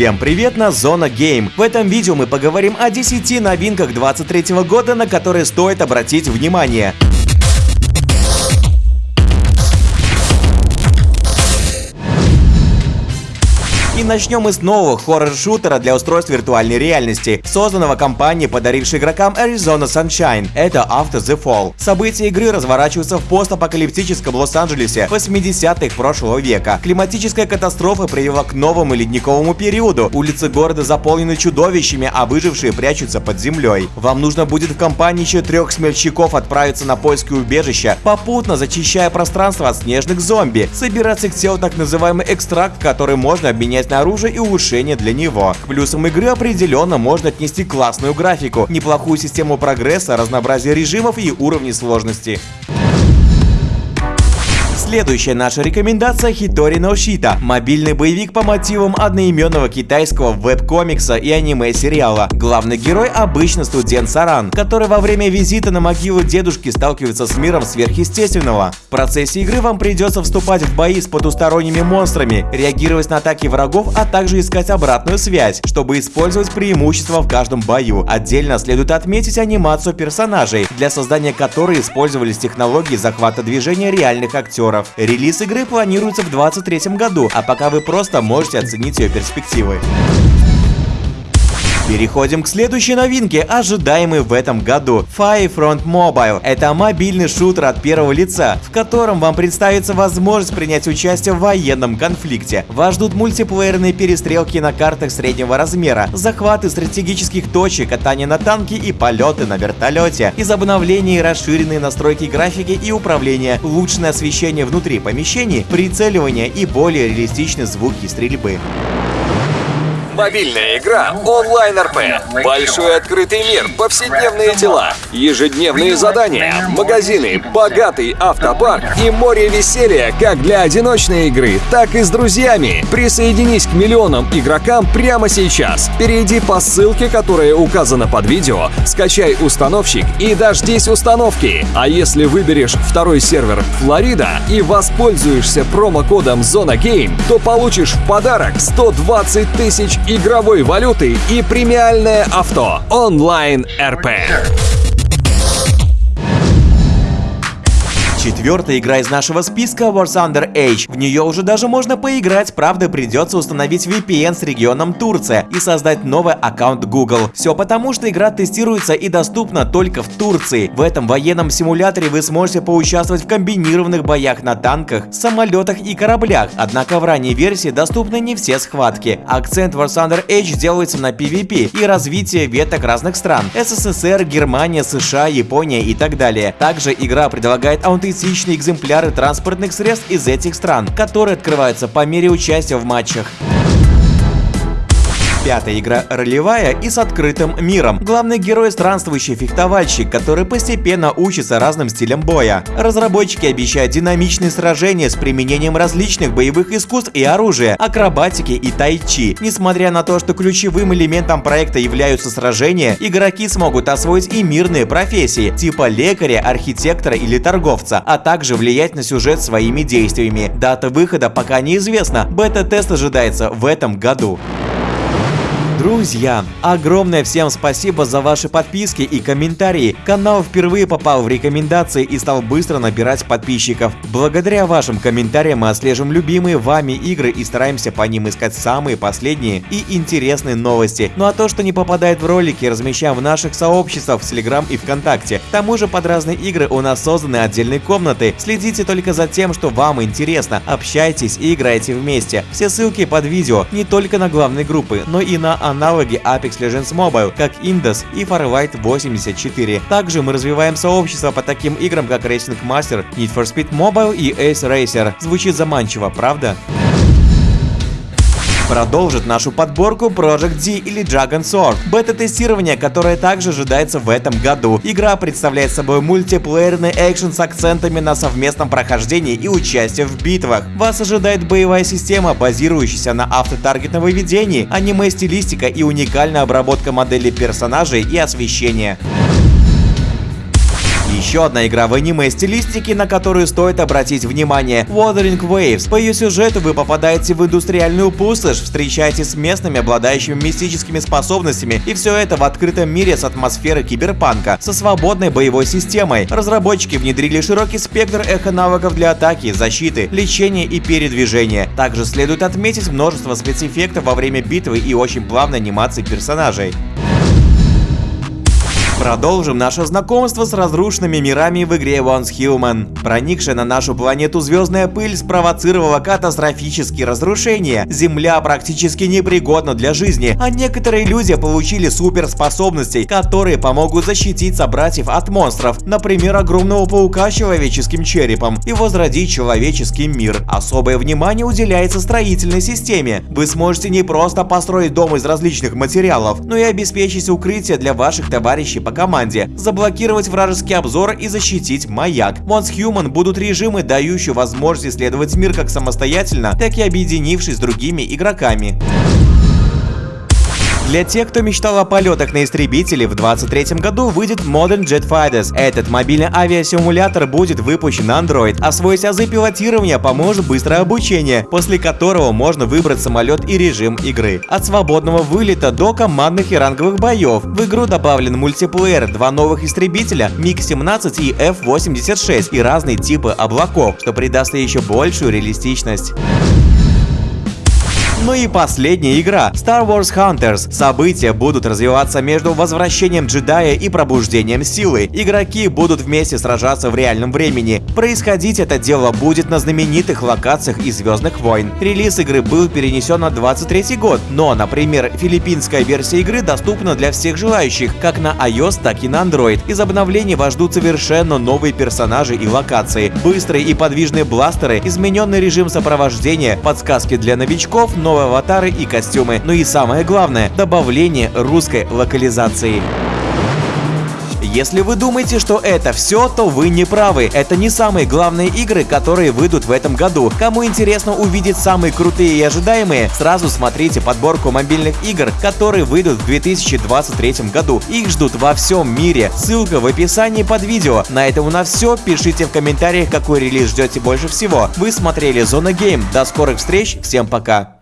Всем привет на Зона Game. В этом видео мы поговорим о 10 новинках 23 года, на которые стоит обратить внимание. И начнем с нового хоррор-шутера для устройств виртуальной реальности, созданного компанией, подарившей игрокам Arizona Sunshine. Это After the Fall. События игры разворачиваются в постапокалиптическом Лос-Анджелесе 80-х прошлого века. Климатическая катастрофа привела к новому ледниковому периоду. Улицы города заполнены чудовищами, а выжившие прячутся под землей. Вам нужно будет в компании еще трех смельчаков отправиться на поиски убежища, попутно зачищая пространство от снежных зомби, собирать их телу так называемый экстракт, который можно обменять на оружие и улучшения для него. К плюсам игры определенно можно отнести классную графику, неплохую систему прогресса, разнообразие режимов и уровней сложности. Следующая наша рекомендация Хитори Ноушита – мобильный боевик по мотивам одноименного китайского веб-комикса и аниме-сериала. Главный герой – обычно студент Саран, который во время визита на могилу дедушки сталкивается с миром сверхъестественного. В процессе игры вам придется вступать в бои с потусторонними монстрами, реагировать на атаки врагов, а также искать обратную связь, чтобы использовать преимущества в каждом бою. Отдельно следует отметить анимацию персонажей, для создания которой использовались технологии захвата движения реальных актеров долларов. Релиз игры планируется в 2023 году, а пока вы просто можете оценить ее перспективы. Переходим к следующей новинке, ожидаемой в этом году. Firefront Mobile – это мобильный шутер от первого лица, в котором вам представится возможность принять участие в военном конфликте. Вас ждут мультиплеерные перестрелки на картах среднего размера, захваты стратегических точек, катание на танке и полеты на вертолете. Из обновлений расширенные настройки графики и управления, улучшенное освещение внутри помещений, прицеливание и более реалистичные звуки стрельбы. Мобильная игра онлайн РП. Большой открытый мир, повседневные дела, ежедневные задания, магазины, богатый автопарк и море веселья как для одиночной игры, так и с друзьями. Присоединись к миллионам игрокам прямо сейчас. Перейди по ссылке, которая указана под видео, скачай установщик и дождись установки. А если выберешь второй сервер Флорида и воспользуешься промокодом Зона Game, то получишь в подарок 120 тысяч игровой валюты и премиальное авто. Онлайн РП. Четвертая игра из нашего списка War Thunder Age. В нее уже даже можно поиграть, правда придется установить VPN с регионом Турция и создать новый аккаунт Google. Все потому, что игра тестируется и доступна только в Турции. В этом военном симуляторе вы сможете поучаствовать в комбинированных боях на танках, самолетах и кораблях, однако в ранней версии доступны не все схватки. Акцент War Thunder Age делается на PvP и развитие веток разных стран – СССР, Германия, США, Япония и так далее. Также игра предлагает аутентичность аутентичные экземпляры транспортных средств из этих стран, которые открываются по мере участия в матчах. Пятая игра ролевая и с открытым миром. Главный герой – странствующий фехтовальщик, который постепенно учится разным стилям боя. Разработчики обещают динамичные сражения с применением различных боевых искусств и оружия, акробатики и тайчи. Несмотря на то, что ключевым элементом проекта являются сражения, игроки смогут освоить и мирные профессии, типа лекаря, архитектора или торговца, а также влиять на сюжет своими действиями. Дата выхода пока неизвестна, бета-тест ожидается в этом году. Друзья, огромное всем спасибо за ваши подписки и комментарии. Канал впервые попал в рекомендации и стал быстро набирать подписчиков. Благодаря вашим комментариям мы отслеживаем любимые вами игры и стараемся по ним искать самые последние и интересные новости. Ну а то, что не попадает в ролики, размещаем в наших сообществах в Telegram и ВКонтакте. К тому же под разные игры у нас созданы отдельные комнаты. Следите только за тем, что вам интересно. Общайтесь и играйте вместе. Все ссылки под видео не только на главные группы, но и на аналоги Apex Legends Mobile, как Indus и Farlight 84. Также мы развиваем сообщество по таким играм, как Racing Master, Need for Speed Mobile и Ace Racer. Звучит заманчиво, правда? Продолжит нашу подборку Project D или Dragon Sword. Бета-тестирование, которое также ожидается в этом году. Игра представляет собой мультиплеерный экшен с акцентами на совместном прохождении и участии в битвах. Вас ожидает боевая система, базирующаяся на автотаргетном выведении, аниме-стилистика и уникальная обработка моделей персонажей и освещения. Еще одна игра в аниме-стилистике, на которую стоит обратить внимание – Wuthering Waves. По ее сюжету вы попадаете в индустриальную пустошь, встречаетесь с местными, обладающими мистическими способностями, и все это в открытом мире с атмосферой киберпанка, со свободной боевой системой. Разработчики внедрили широкий спектр эхо-навыков для атаки, защиты, лечения и передвижения. Также следует отметить множество спецэффектов во время битвы и очень плавной анимации персонажей. Продолжим наше знакомство с разрушенными мирами в игре Once Human. Проникшая на нашу планету звездная пыль спровоцировала катастрофические разрушения. Земля практически непригодна для жизни, а некоторые люди получили суперспособности, которые помогут защитить собратьев от монстров, например, огромного паука с человеческим черепом, и возродить человеческий мир. Особое внимание уделяется строительной системе. Вы сможете не просто построить дом из различных материалов, но и обеспечить укрытие для ваших товарищей по команде, заблокировать вражеский обзор и защитить маяк. Once Human будут режимы, дающие возможность исследовать мир как самостоятельно, так и объединившись с другими игроками. Для тех, кто мечтал о полетах на истребителе, в 2023 году выйдет Modern Jet Fighters. Этот мобильный авиасимулятор будет выпущен на Android. Освоить азы пилотирования поможет быстрое обучение, после которого можно выбрать самолет и режим игры. От свободного вылета до командных и ранговых боев. В игру добавлен мультиплеер, два новых истребителя, МиГ-17 и F-86 и разные типы облаков, что придаст еще большую реалистичность. Ну и последняя игра Star Wars Hunters. События будут развиваться между возвращением джедая и пробуждением силы. Игроки будут вместе сражаться в реальном времени. Происходить это дело будет на знаменитых локациях из Звездных войн. Релиз игры был перенесен на 23 год, но, например, филиппинская версия игры доступна для всех желающих, как на iOS, так и на Android. Из обновлений вас ждут совершенно новые персонажи и локации, быстрые и подвижные бластеры, измененный режим сопровождения, подсказки для новичков, но новые аватары и костюмы. Ну и самое главное, добавление русской локализации. Если вы думаете, что это все, то вы не правы. Это не самые главные игры, которые выйдут в этом году. Кому интересно увидеть самые крутые и ожидаемые, сразу смотрите подборку мобильных игр, которые выйдут в 2023 году. Их ждут во всем мире. Ссылка в описании под видео. На этом у нас все. Пишите в комментариях, какой релиз ждете больше всего. Вы смотрели Зона Гейм. До скорых встреч. Всем пока.